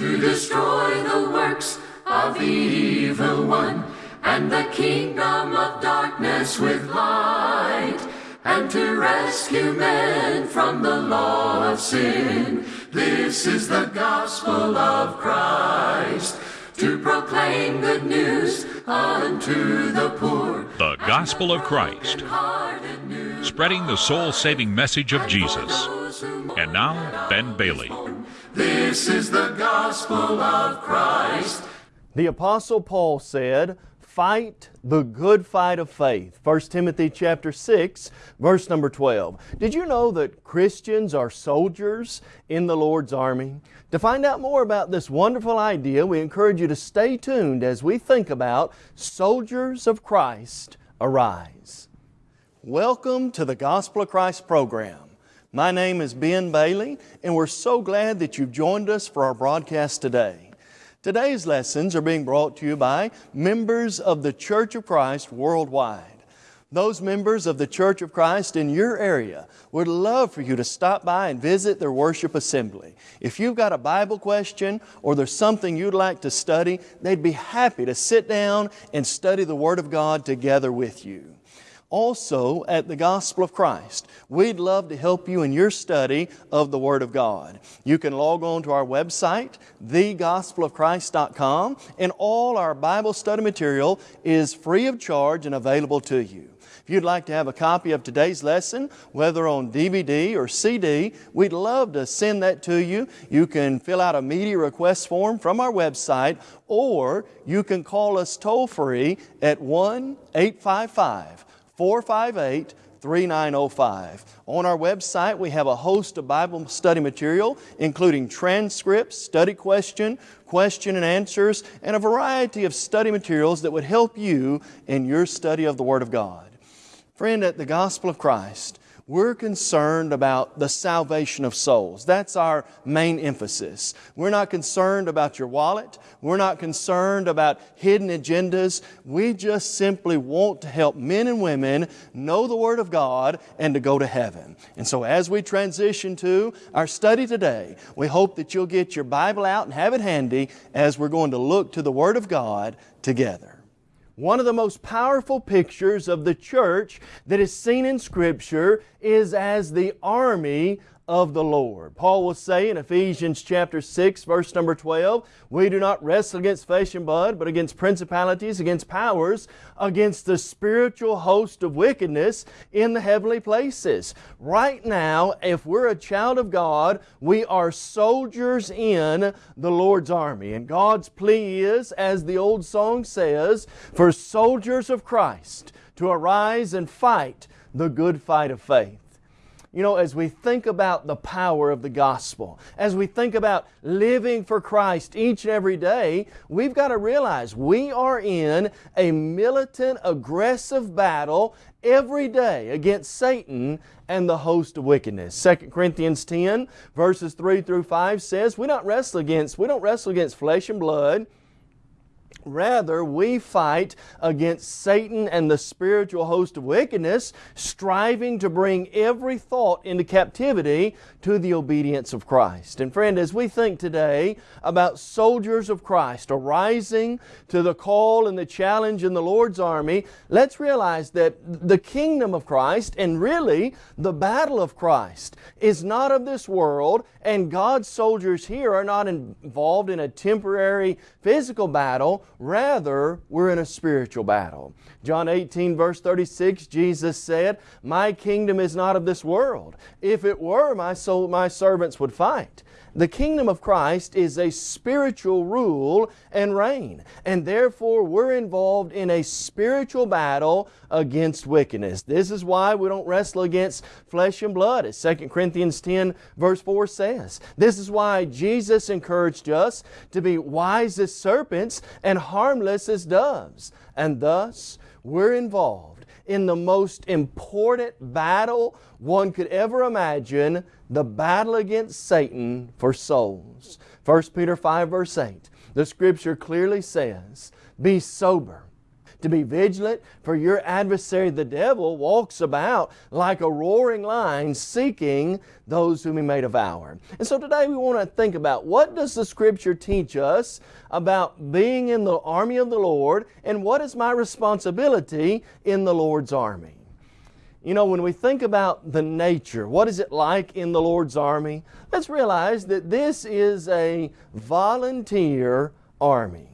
to destroy the works of the evil one and the kingdom of darkness with light and to rescue men from the law of sin. This is the gospel of Christ to proclaim good news unto the poor. The Gospel of Christ, spreading the soul saving message of Jesus. And now, Ben Bailey. This is the gospel of Christ. The Apostle Paul said, Fight the good fight of faith. 1 Timothy chapter 6, verse number 12. Did you know that Christians are soldiers in the Lord's army? To find out more about this wonderful idea, we encourage you to stay tuned as we think about Soldiers of Christ Arise. Welcome to the Gospel of Christ program. My name is Ben Bailey, and we're so glad that you've joined us for our broadcast today. Today's lessons are being brought to you by members of the Church of Christ worldwide. Those members of the Church of Christ in your area would love for you to stop by and visit their worship assembly. If you've got a Bible question or there's something you'd like to study, they'd be happy to sit down and study the Word of God together with you also at the Gospel of Christ. We'd love to help you in your study of the Word of God. You can log on to our website, thegospelofchrist.com, and all our Bible study material is free of charge and available to you. If you'd like to have a copy of today's lesson, whether on DVD or CD, we'd love to send that to you. You can fill out a media request form from our website, or you can call us toll free at 1 855 458 3905. On our website, we have a host of Bible study material, including transcripts, study question, question and answers, and a variety of study materials that would help you in your study of the Word of God. Friend, at the Gospel of Christ, we're concerned about the salvation of souls. That's our main emphasis. We're not concerned about your wallet. We're not concerned about hidden agendas. We just simply want to help men and women know the Word of God and to go to heaven. And so as we transition to our study today, we hope that you'll get your Bible out and have it handy as we're going to look to the Word of God together. One of the most powerful pictures of the church that is seen in Scripture is as the army of the Lord. Paul will say in Ephesians chapter 6 verse number 12, we do not wrestle against flesh and blood, but against principalities, against powers, against the spiritual host of wickedness in the heavenly places. Right now, if we're a child of God, we are soldiers in the Lord's army. And God's plea is, as the old song says, for soldiers of Christ to arise and fight the good fight of faith. You know, as we think about the power of the gospel, as we think about living for Christ each and every day, we've got to realize we are in a militant, aggressive battle every day against Satan and the host of wickedness. 2 Corinthians 10 verses 3 through 5 says, we don't wrestle against, we don't wrestle against flesh and blood, Rather, we fight against Satan and the spiritual host of wickedness, striving to bring every thought into captivity to the obedience of Christ. And friend, as we think today about soldiers of Christ arising to the call and the challenge in the Lord's army, let's realize that the kingdom of Christ and really the battle of Christ is not of this world and God's soldiers here are not involved in a temporary physical battle Rather, we're in a spiritual battle. John 18 verse 36, Jesus said, My kingdom is not of this world. If it were, my, soul, my servants would fight. The kingdom of Christ is a spiritual rule and reign, and therefore we're involved in a spiritual battle against wickedness. This is why we don't wrestle against flesh and blood, as 2 Corinthians 10 verse 4 says. This is why Jesus encouraged us to be wise as serpents and harmless as doves, and thus we're involved in the most important battle one could ever imagine, the battle against Satan for souls. 1 Peter 5 verse 8, the Scripture clearly says, Be sober, to be vigilant, for your adversary the devil walks about like a roaring lion seeking those whom he may devour. And so today we want to think about what does the Scripture teach us about being in the army of the Lord and what is my responsibility in the Lord's army. You know, when we think about the nature, what is it like in the Lord's army? Let's realize that this is a volunteer army.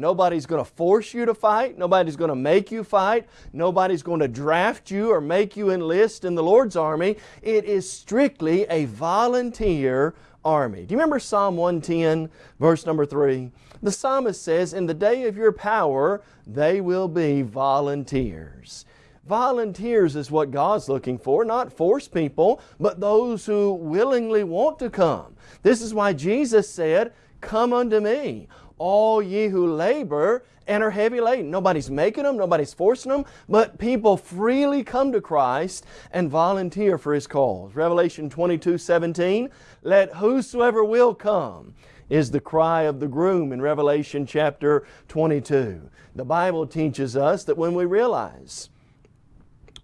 Nobody's going to force you to fight. Nobody's going to make you fight. Nobody's going to draft you or make you enlist in the Lord's army. It is strictly a volunteer army. Do you remember Psalm 110, verse number 3? The psalmist says, In the day of your power, they will be volunteers. Volunteers is what God's looking for, not forced people, but those who willingly want to come. This is why Jesus said, Come unto me, all ye who labor and are heavy laden. Nobody's making them, nobody's forcing them, but people freely come to Christ and volunteer for His cause. Revelation 22, 17, let whosoever will come is the cry of the groom in Revelation chapter 22. The Bible teaches us that when we realize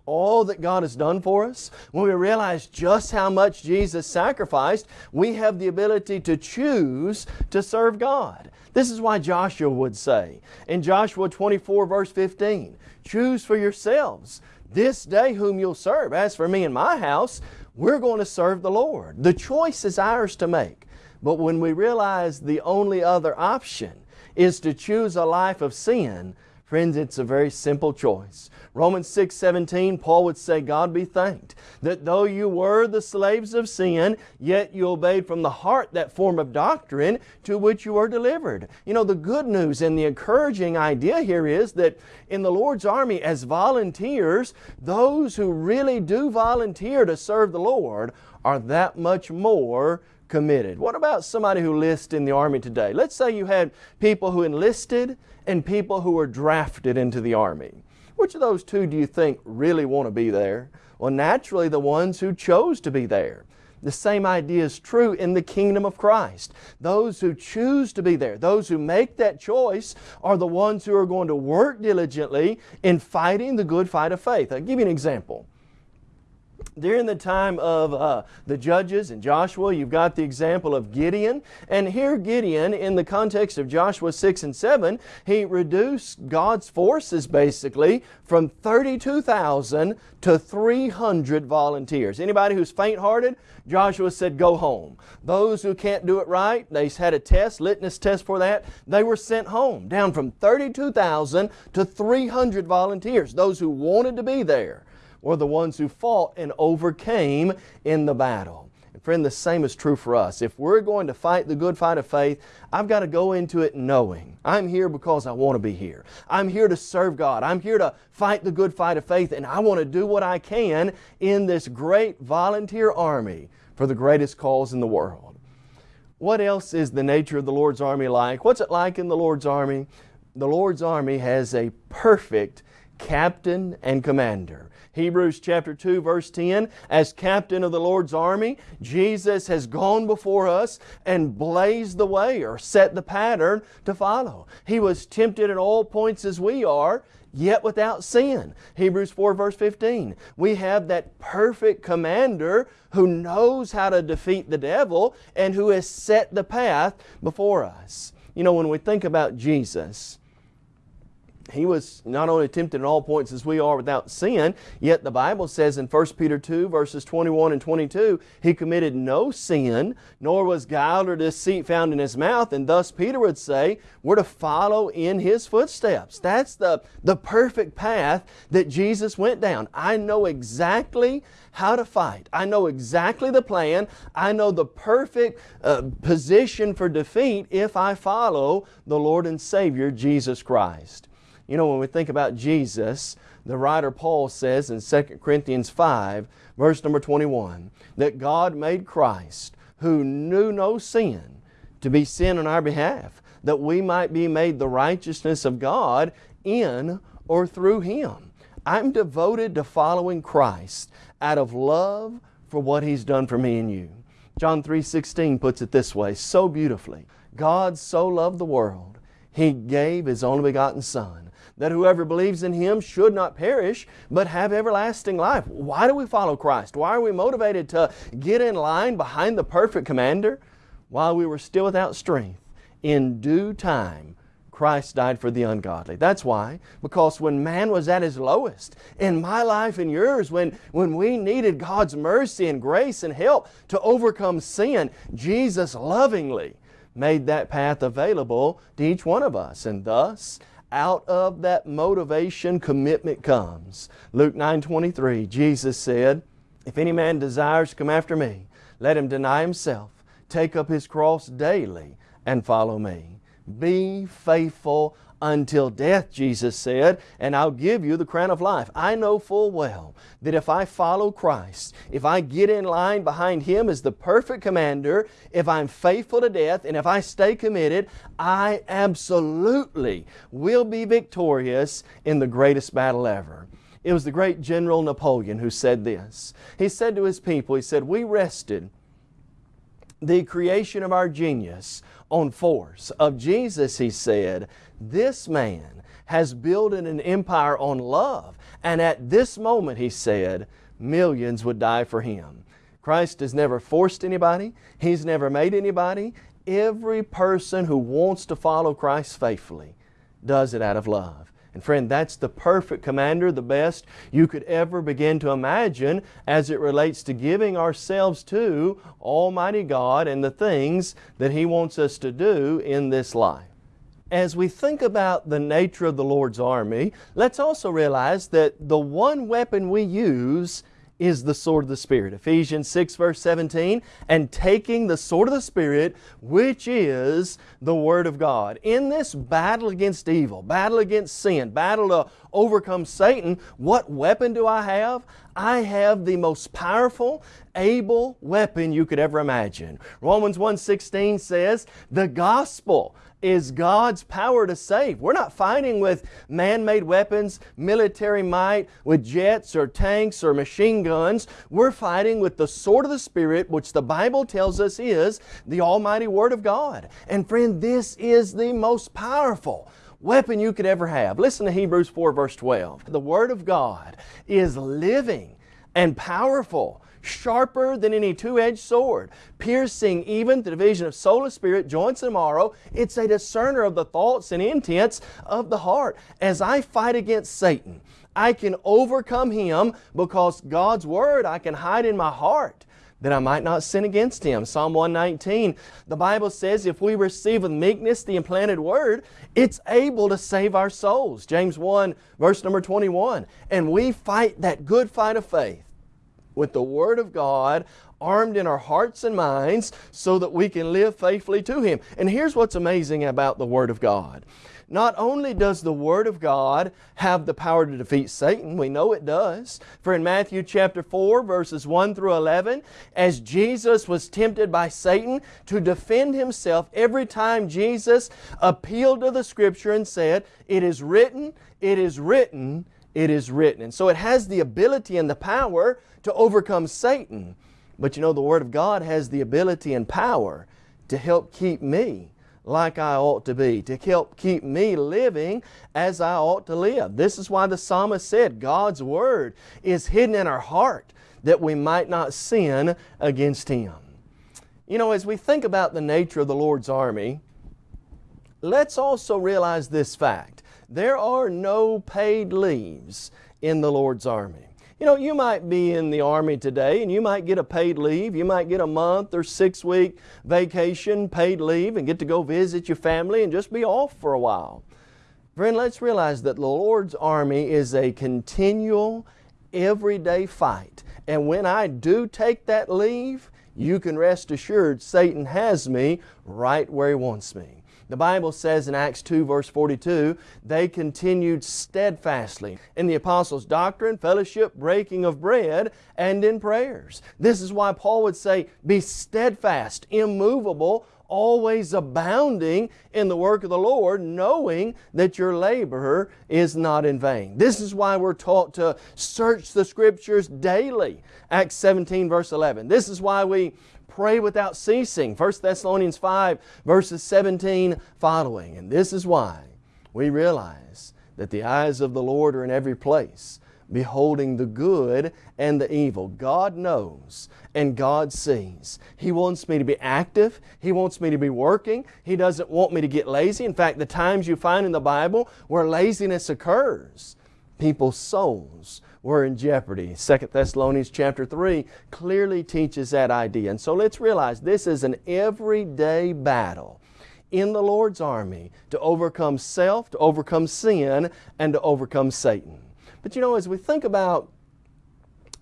all that God has done for us, when we realize just how much Jesus sacrificed, we have the ability to choose to serve God. This is why Joshua would say in Joshua 24 verse 15, choose for yourselves this day whom you'll serve. As for me and my house, we're going to serve the Lord. The choice is ours to make. But when we realize the only other option is to choose a life of sin, Friends, it's a very simple choice. Romans 6, 17, Paul would say, God be thanked that though you were the slaves of sin, yet you obeyed from the heart that form of doctrine to which you were delivered. You know, the good news and the encouraging idea here is that in the Lord's army as volunteers, those who really do volunteer to serve the Lord are that much more committed. What about somebody who enlists in the Army today? Let's say you had people who enlisted and people who were drafted into the Army. Which of those two do you think really want to be there? Well, naturally the ones who chose to be there. The same idea is true in the kingdom of Christ. Those who choose to be there, those who make that choice, are the ones who are going to work diligently in fighting the good fight of faith. I'll give you an example during the time of uh, the judges and Joshua, you've got the example of Gideon. And here Gideon, in the context of Joshua 6 and 7, he reduced God's forces basically from 32,000 to 300 volunteers. Anybody who's faint-hearted, Joshua said, go home. Those who can't do it right, they had a test, litmus test for that, they were sent home, down from 32,000 to 300 volunteers, those who wanted to be there were the ones who fought and overcame in the battle. And friend, the same is true for us. If we're going to fight the good fight of faith, I've got to go into it knowing I'm here because I want to be here. I'm here to serve God. I'm here to fight the good fight of faith, and I want to do what I can in this great volunteer army for the greatest cause in the world. What else is the nature of the Lord's army like? What's it like in the Lord's army? The Lord's army has a perfect captain and commander. Hebrews chapter 2 verse 10, as captain of the Lord's army, Jesus has gone before us and blazed the way or set the pattern to follow. He was tempted at all points as we are, yet without sin. Hebrews 4 verse 15. We have that perfect commander who knows how to defeat the devil and who has set the path before us. You know, when we think about Jesus, he was not only tempted in all points as we are without sin, yet the Bible says in 1 Peter 2 verses 21 and 22, He committed no sin, nor was guile or deceit found in His mouth, and thus Peter would say, we're to follow in His footsteps. That's the, the perfect path that Jesus went down. I know exactly how to fight. I know exactly the plan. I know the perfect uh, position for defeat if I follow the Lord and Savior Jesus Christ. You know, when we think about Jesus, the writer Paul says in 2 Corinthians 5, verse number 21, that God made Christ, who knew no sin, to be sin on our behalf, that we might be made the righteousness of God in or through Him. I'm devoted to following Christ out of love for what He's done for me and you. John 3.16 puts it this way, so beautifully. God so loved the world He gave His only begotten Son, that whoever believes in Him should not perish, but have everlasting life. Why do we follow Christ? Why are we motivated to get in line behind the perfect commander? While we were still without strength, in due time, Christ died for the ungodly. That's why. Because when man was at his lowest, in my life and yours, when, when we needed God's mercy and grace and help to overcome sin, Jesus lovingly made that path available to each one of us. And thus, out of that motivation, commitment comes. Luke 9 23, Jesus said, If any man desires to come after me, let him deny himself, take up his cross daily, and follow me. Be faithful until death, Jesus said, and I'll give you the crown of life. I know full well that if I follow Christ, if I get in line behind Him as the perfect commander, if I'm faithful to death, and if I stay committed, I absolutely will be victorious in the greatest battle ever. It was the great General Napoleon who said this. He said to his people, he said, we rested the creation of our genius on force. Of Jesus, he said, this man has built an empire on love. And at this moment, he said, millions would die for him. Christ has never forced anybody. He's never made anybody. Every person who wants to follow Christ faithfully does it out of love. And friend, that's the perfect commander, the best you could ever begin to imagine as it relates to giving ourselves to Almighty God and the things that He wants us to do in this life. As we think about the nature of the Lord's army, let's also realize that the one weapon we use is the sword of the Spirit. Ephesians 6 verse 17, and taking the sword of the Spirit, which is the Word of God. In this battle against evil, battle against sin, battle to overcome Satan, what weapon do I have? I have the most powerful, able weapon you could ever imagine. Romans 1.16 says, the gospel is God's power to save. We're not fighting with man-made weapons, military might, with jets or tanks or machine guns. We're fighting with the sword of the Spirit, which the Bible tells us is the Almighty Word of God. And friend, this is the most powerful weapon you could ever have. Listen to Hebrews 4 verse 12. The Word of God is living and powerful sharper than any two-edged sword, piercing even the division of soul and spirit, joints and marrow. It's a discerner of the thoughts and intents of the heart. As I fight against Satan, I can overcome him because God's Word I can hide in my heart that I might not sin against Him. Psalm 119, the Bible says if we receive with meekness the implanted Word, it's able to save our souls. James 1 verse number 21. And we fight that good fight of faith with the Word of God armed in our hearts and minds so that we can live faithfully to Him. And here's what's amazing about the Word of God. Not only does the Word of God have the power to defeat Satan, we know it does. For in Matthew chapter 4 verses 1 through 11, as Jesus was tempted by Satan to defend Himself every time Jesus appealed to the Scripture and said, It is written, it is written, it is written. And so it has the ability and the power to overcome Satan. But you know, the Word of God has the ability and power to help keep me like I ought to be, to help keep me living as I ought to live. This is why the psalmist said God's Word is hidden in our heart that we might not sin against Him. You know, as we think about the nature of the Lord's army, let's also realize this fact. There are no paid leaves in the Lord's army. You know, you might be in the Army today and you might get a paid leave. You might get a month or six week vacation paid leave and get to go visit your family and just be off for a while. Friend, let's realize that the Lord's Army is a continual, everyday fight. And when I do take that leave, you can rest assured Satan has me right where he wants me. The Bible says in Acts 2 verse 42, they continued steadfastly in the apostles' doctrine, fellowship, breaking of bread, and in prayers. This is why Paul would say, be steadfast, immovable, always abounding in the work of the Lord, knowing that your labor is not in vain. This is why we're taught to search the Scriptures daily. Acts 17 verse 11. This is why we pray without ceasing. 1 Thessalonians 5 verses 17 following. And this is why we realize that the eyes of the Lord are in every place, beholding the good and the evil. God knows and God sees. He wants me to be active. He wants me to be working. He doesn't want me to get lazy. In fact, the times you find in the Bible where laziness occurs, people's souls were in jeopardy. 2 Thessalonians chapter 3 clearly teaches that idea. And so let's realize this is an everyday battle in the Lord's army to overcome self, to overcome sin, and to overcome Satan. But you know, as we think about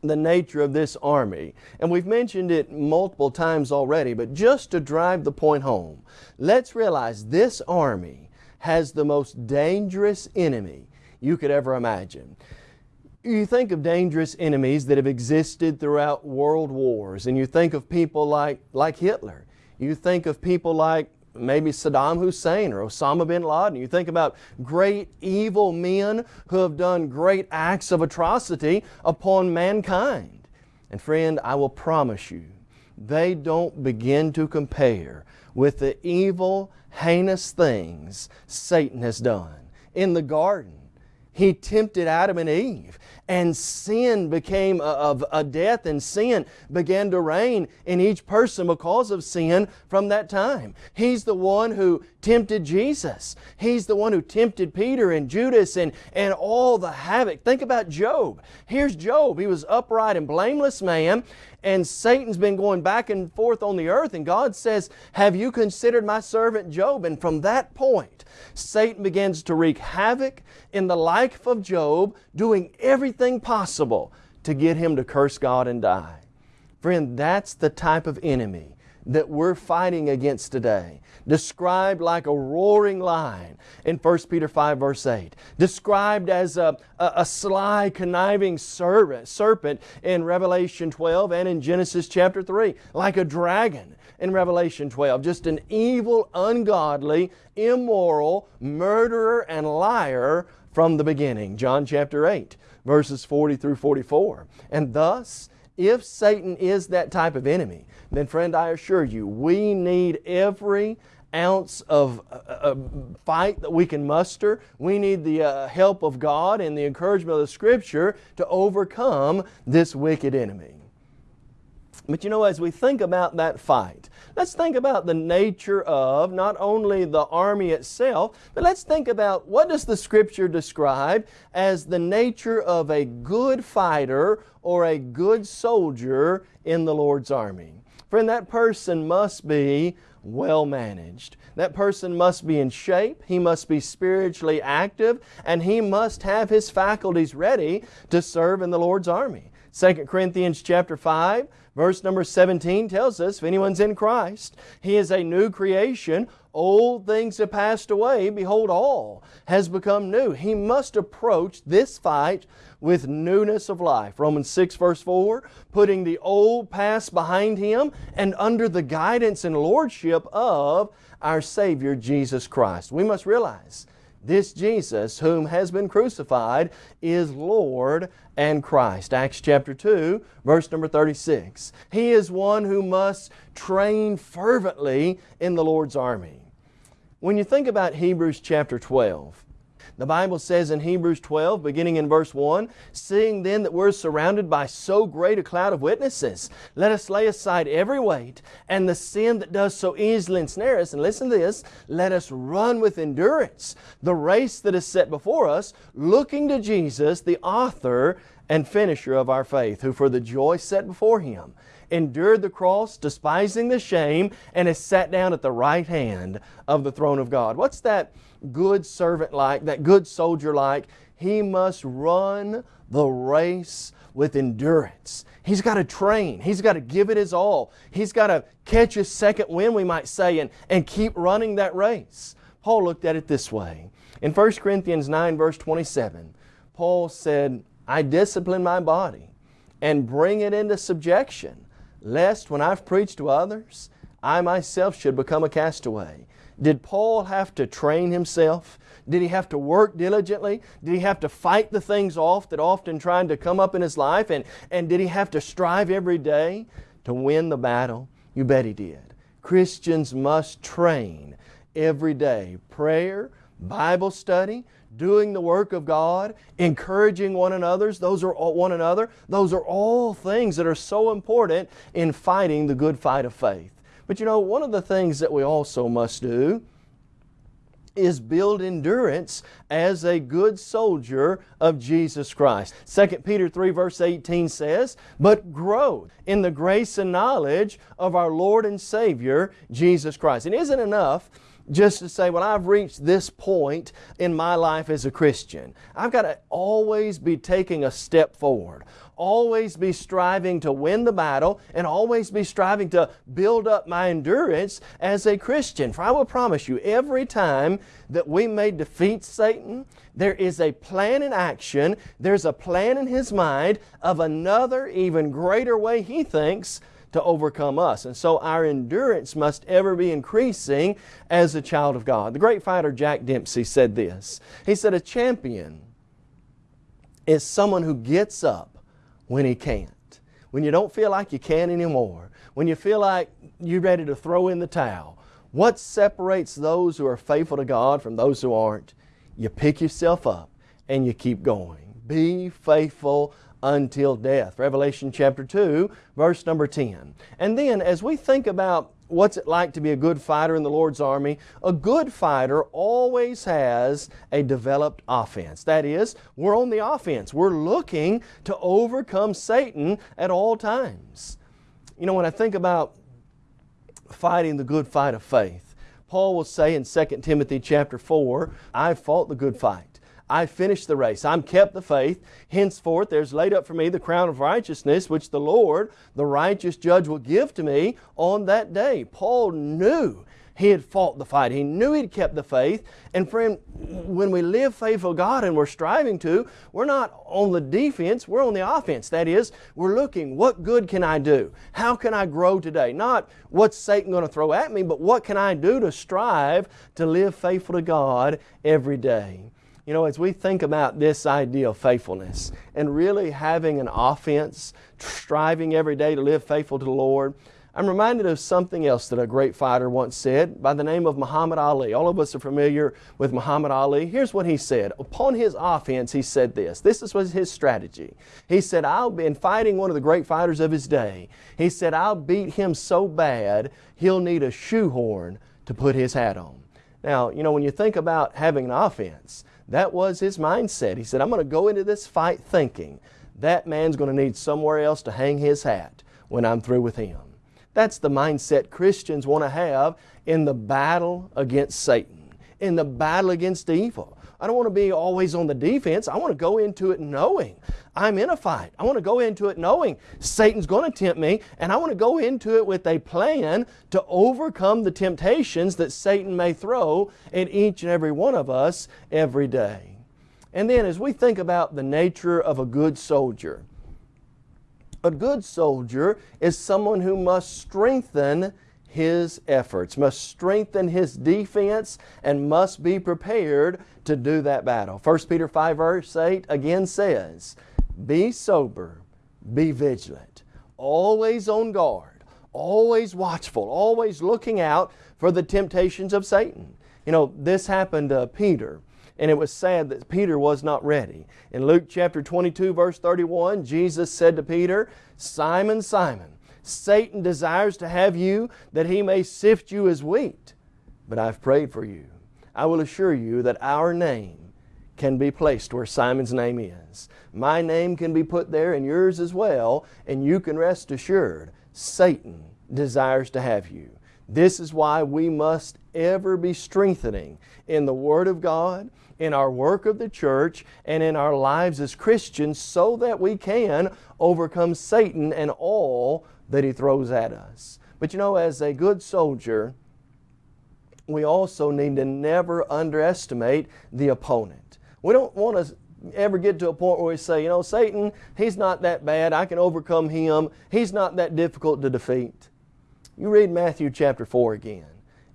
the nature of this army, and we've mentioned it multiple times already, but just to drive the point home, let's realize this army has the most dangerous enemy you could ever imagine. You think of dangerous enemies that have existed throughout world wars, and you think of people like, like Hitler. You think of people like maybe Saddam Hussein or Osama bin Laden. You think about great evil men who have done great acts of atrocity upon mankind. And friend, I will promise you, they don't begin to compare with the evil, heinous things Satan has done. In the garden, he tempted Adam and Eve and sin became of a death and sin began to reign in each person because of sin from that time. He's the one who tempted Jesus. He's the one who tempted Peter and Judas and, and all the havoc. Think about Job. Here's Job. He was upright and blameless man and Satan's been going back and forth on the earth and God says, have you considered my servant Job? And from that point, Satan begins to wreak havoc in the life of Job, doing everything possible to get him to curse God and die. Friend, that's the type of enemy that we're fighting against today. Described like a roaring lion in 1 Peter 5 verse 8. Described as a, a, a sly, conniving serpent in Revelation 12 and in Genesis chapter 3. Like a dragon in Revelation 12. Just an evil, ungodly, immoral, murderer, and liar from the beginning. John chapter 8, verses 40 through 44. And thus, if Satan is that type of enemy, then friend, I assure you, we need every ounce of uh, fight that we can muster. We need the uh, help of God and the encouragement of the Scripture to overcome this wicked enemy. But you know, as we think about that fight, let's think about the nature of not only the army itself, but let's think about what does the Scripture describe as the nature of a good fighter or a good soldier in the Lord's army. Friend, that person must be well managed. That person must be in shape, he must be spiritually active, and he must have his faculties ready to serve in the Lord's army. 2 Corinthians chapter 5 verse number 17 tells us if anyone's in Christ, he is a new creation. Old things have passed away. Behold, all has become new. He must approach this fight with newness of life. Romans 6 verse 4, putting the old past behind him and under the guidance and lordship of our Savior Jesus Christ. We must realize this Jesus whom has been crucified is Lord and Christ. Acts chapter 2, verse number 36. He is one who must train fervently in the Lord's army. When you think about Hebrews chapter 12, the Bible says in Hebrews 12, beginning in verse 1, Seeing then that we're surrounded by so great a cloud of witnesses, let us lay aside every weight and the sin that does so easily ensnare us. And listen to this, let us run with endurance the race that is set before us, looking to Jesus, the author and finisher of our faith, who for the joy set before Him endured the cross, despising the shame, and is sat down at the right hand of the throne of God. What's that good servant like, that good soldier like, he must run the race with endurance. He's got to train. He's got to give it his all. He's got to catch his second wind, we might say, and, and keep running that race. Paul looked at it this way. In 1 Corinthians 9, verse 27, Paul said, I discipline my body and bring it into subjection, lest when I've preached to others, I myself should become a castaway. Did Paul have to train himself? Did he have to work diligently? Did he have to fight the things off that often tried to come up in his life? And, and did he have to strive every day to win the battle? You bet He did. Christians must train every day. Prayer, Bible study, doing the work of God, encouraging one another, those are all, one another, those are all things that are so important in fighting the good fight of faith. But you know, one of the things that we also must do is build endurance as a good soldier of Jesus Christ. 2 Peter 3 verse 18 says, But grow in the grace and knowledge of our Lord and Savior, Jesus Christ. It isn't enough just to say, well, I've reached this point in my life as a Christian. I've got to always be taking a step forward, always be striving to win the battle, and always be striving to build up my endurance as a Christian. For I will promise you, every time that we may defeat Satan, there is a plan in action, there's a plan in his mind of another, even greater way he thinks to overcome us. And so our endurance must ever be increasing as a child of God. The great fighter Jack Dempsey said this. He said, A champion is someone who gets up when he can't. When you don't feel like you can anymore. When you feel like you're ready to throw in the towel. What separates those who are faithful to God from those who aren't? You pick yourself up and you keep going. Be faithful until death. Revelation chapter 2, verse number 10. And then as we think about what's it like to be a good fighter in the Lord's army, a good fighter always has a developed offense. That is, we're on the offense. We're looking to overcome Satan at all times. You know, when I think about fighting the good fight of faith, Paul will say in 2 Timothy chapter 4, I've fought the good fight. I finished the race. I'm kept the faith. Henceforth, there's laid up for me the crown of righteousness, which the Lord, the righteous judge, will give to me on that day. Paul knew he had fought the fight. He knew he'd kept the faith. And friend, when we live faithful to God and we're striving to, we're not on the defense, we're on the offense. That is, we're looking, what good can I do? How can I grow today? Not what's Satan going to throw at me, but what can I do to strive to live faithful to God every day? You know, as we think about this idea of faithfulness and really having an offense, striving every day to live faithful to the Lord, I'm reminded of something else that a great fighter once said by the name of Muhammad Ali. All of us are familiar with Muhammad Ali. Here's what he said. Upon his offense, he said this. This was his strategy. He said, I'll be in fighting one of the great fighters of his day. He said, I'll beat him so bad, he'll need a shoehorn to put his hat on. Now, you know, when you think about having an offense, that was his mindset. He said, I'm going to go into this fight thinking that man's going to need somewhere else to hang his hat when I'm through with him. That's the mindset Christians want to have in the battle against Satan, in the battle against evil. I don't want to be always on the defense. I want to go into it knowing I'm in a fight. I want to go into it knowing Satan's going to tempt me, and I want to go into it with a plan to overcome the temptations that Satan may throw at each and every one of us every day. And then as we think about the nature of a good soldier, a good soldier is someone who must strengthen his efforts, must strengthen his defense, and must be prepared to do that battle. 1 Peter 5 verse 8 again says, Be sober, be vigilant, always on guard, always watchful, always looking out for the temptations of Satan. You know, this happened to Peter. And it was sad that Peter was not ready. In Luke chapter 22 verse 31, Jesus said to Peter, Simon, Simon, Satan desires to have you that he may sift you as wheat. But I've prayed for you. I will assure you that our name can be placed where Simon's name is. My name can be put there and yours as well, and you can rest assured Satan desires to have you. This is why we must ever be strengthening in the Word of God, in our work of the church, and in our lives as Christians so that we can overcome Satan and all that he throws at us. But you know, as a good soldier, we also need to never underestimate the opponent. We don't want to ever get to a point where we say, you know, Satan, he's not that bad. I can overcome him. He's not that difficult to defeat. You read Matthew chapter 4 again.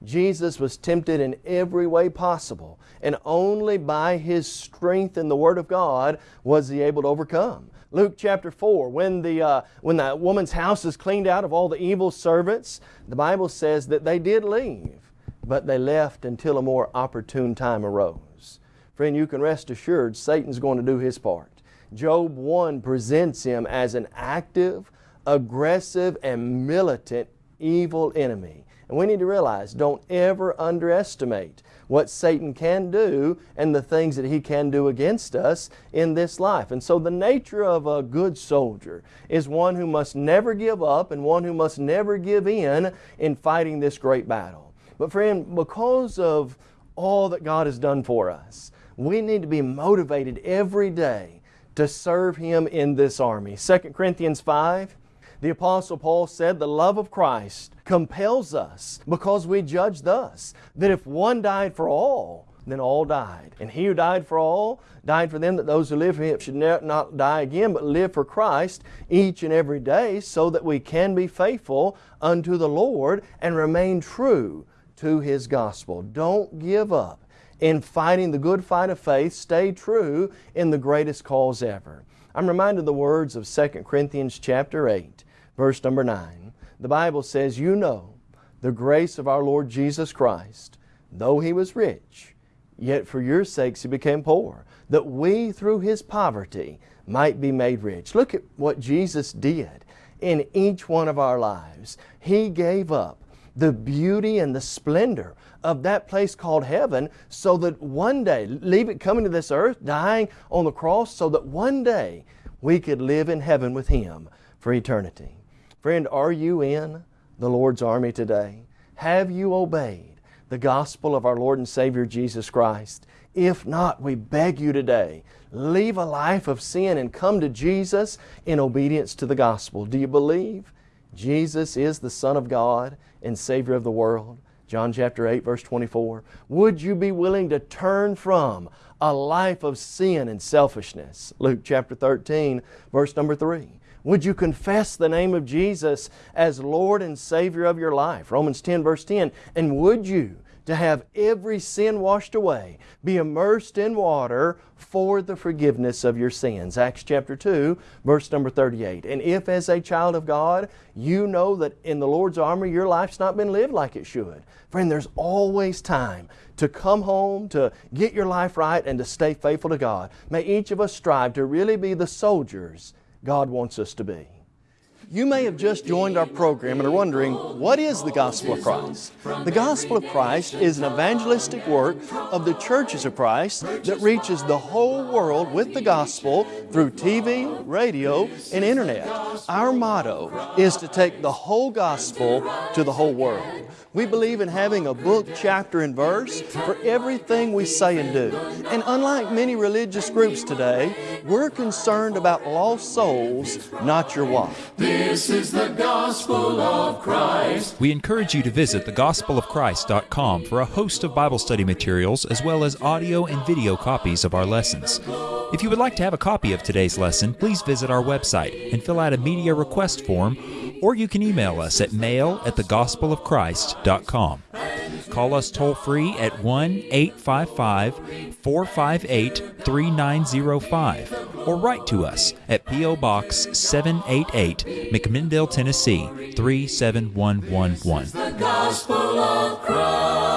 Jesus was tempted in every way possible, and only by His strength in the Word of God was He able to overcome. Luke chapter 4, when the, uh, when the woman's house is cleaned out of all the evil servants, the Bible says that they did leave, but they left until a more opportune time arose. Friend, you can rest assured Satan's going to do his part. Job 1 presents him as an active, aggressive, and militant evil enemy. And we need to realize, don't ever underestimate what Satan can do and the things that he can do against us in this life. And so the nature of a good soldier is one who must never give up and one who must never give in in fighting this great battle. But friend, because of all that God has done for us, we need to be motivated every day to serve Him in this army. 2 Corinthians 5 the Apostle Paul said, The love of Christ compels us because we judge thus that if one died for all, then all died. And he who died for all died for them that those who live for him should not die again, but live for Christ each and every day, so that we can be faithful unto the Lord and remain true to His gospel. Don't give up in fighting the good fight of faith. Stay true in the greatest cause ever. I'm reminded of the words of 2 Corinthians chapter 8 verse number 9. The Bible says, You know the grace of our Lord Jesus Christ, though He was rich, yet for your sakes He became poor, that we through His poverty might be made rich. Look at what Jesus did in each one of our lives. He gave up the beauty and the splendor of that place called heaven so that one day, leave it coming to this earth, dying on the cross, so that one day we could live in heaven with Him for eternity. Friend, are you in the Lord's army today? Have you obeyed the gospel of our Lord and Savior Jesus Christ? If not, we beg you today, leave a life of sin and come to Jesus in obedience to the gospel. Do you believe Jesus is the Son of God and Savior of the world? John chapter 8 verse 24. Would you be willing to turn from a life of sin and selfishness? Luke chapter 13 verse number 3. Would you confess the name of Jesus as Lord and Savior of your life? Romans 10 verse 10. And would you, to have every sin washed away, be immersed in water for the forgiveness of your sins. Acts chapter 2, verse number 38. And if as a child of God, you know that in the Lord's army your life's not been lived like it should. Friend, there's always time to come home, to get your life right, and to stay faithful to God. May each of us strive to really be the soldiers God wants us to be. You may have just joined our program and are wondering, what is the Gospel of Christ? The Gospel of Christ is an evangelistic work of the churches of Christ that reaches the whole world with the Gospel through TV, radio, and Internet. Our motto is to take the whole Gospel to the whole world. We believe in having a book, chapter, and verse for everything we say and do. And unlike many religious groups today, we're concerned about lost souls, not your wife. This is the gospel of Christ. We encourage you to visit thegospelofchrist.com for a host of Bible study materials as well as audio and video copies of our lessons. If you would like to have a copy of today's lesson, please visit our website and fill out a media request form, or you can email us at mail at thegospelofchrist.com. Call us toll free at 1 855 458 3905 or write to us at P.O. Box 788, McMinnville, Tennessee 37111.